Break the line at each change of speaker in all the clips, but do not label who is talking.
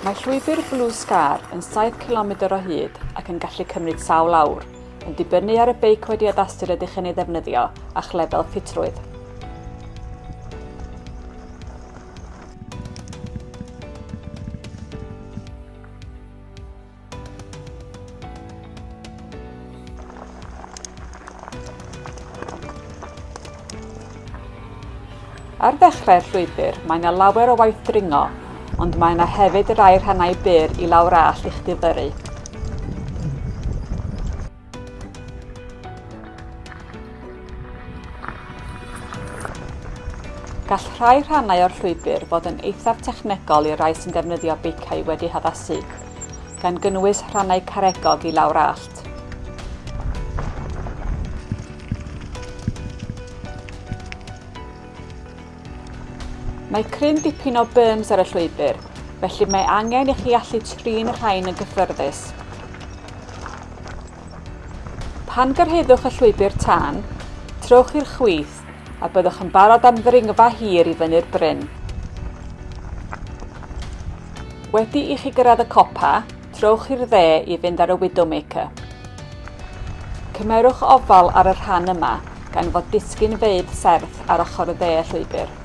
Mae llwybr Blue Scar yn 7 km o hyd ac yn gallu cymryd sawl awr, yn dibynnu ar y beic wedi adastur ydych yn ei ddefnyddio a'ch lefel ffitrwydd. Ar ddechrau'r llwybr, mae yna lawer o waith dringo ond mae yna hefyd rai rhannau byr i lawr all i'ch difyru. Gall rhai rhannau o'r llwybr fod yn eithaf technegol i rai sy'n defnyddio beicau wedi haddasu, gan gynnwys rhannau caregog i lawr allt. Mae cryn dipyn o berms ar y llwybr, felly mae angen i chi allu trin y rhain yn gyffyrddus. Pan gyrheddwch y llwybr tan, trowch i'r chwith a byddwch yn barod am ddringfa hir i fyny'r bryn. Wedi i chi gyrraedd y copa, trowch i'r dde i fynd ar y Widowmaker. Cymerwch ofal ar y rhan yma gan fod disgyn feidd serth ar ochr y dde y llwybr.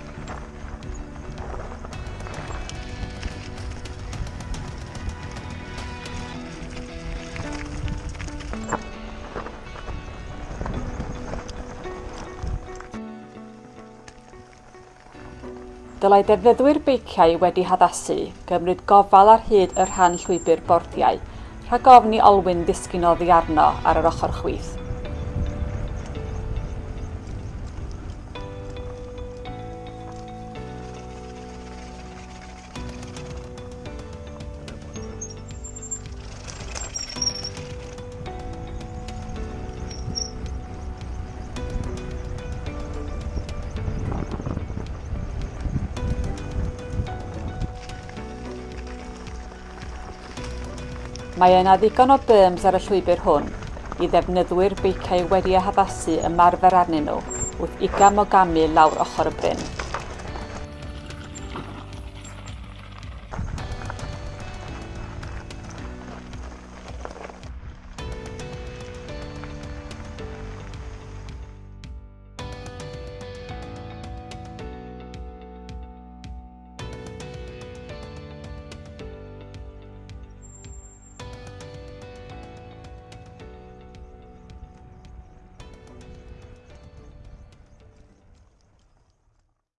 dylai defnyddwyr beiciau wedi haddasu gymryd gofal ar hyd y rhan llwybr bordiau rhag ofni olwyn ddisgyn oddi arno ar yr ochr chwith. Mae yna ddigon o berms ar y llwybr hwn i ddefnyddwyr beiciau wedi eu haddasu ymarfer arnyn nhw wrth i gamu lawr ochr y bryn.